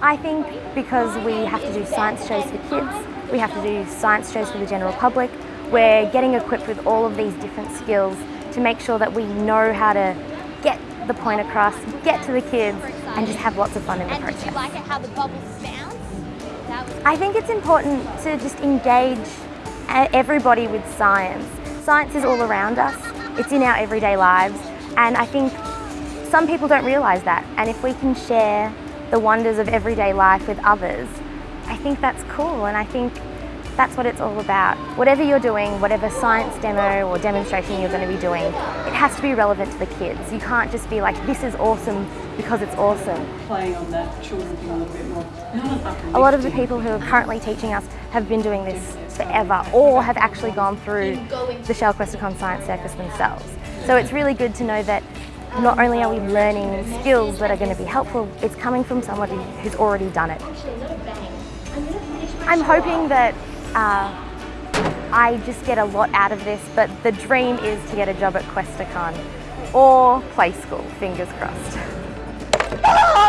I think because we have to do science shows for kids, we have to do science shows for the general public, we're getting equipped with all of these different skills to make sure that we know how to get the point across, get to the kids, and just have lots of fun in the And process. you like it how the bubbles bounce? I think it's important to just engage everybody with science. Science is all around us, it's in our everyday lives, and I think some people don't realise that. And if we can share the wonders of everyday life with others, I think that's cool, and I think that's what it's all about. Whatever you're doing, whatever science demo or demonstration you're going to be doing, it has to be relevant to the kids. You can't just be like, this is awesome because it's awesome. playing on that children thing a little bit more. A lot of the people who are currently teaching us have been doing this forever or have actually gone through the Shell Questacon Science Circus themselves. So it's really good to know that not only are we learning skills that are going to be helpful, it's coming from somebody who's already done it. I'm hoping that uh, I just get a lot out of this, but the dream is to get a job at Questacon or Play School, fingers crossed.